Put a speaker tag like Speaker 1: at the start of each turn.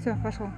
Speaker 1: Все, пошел.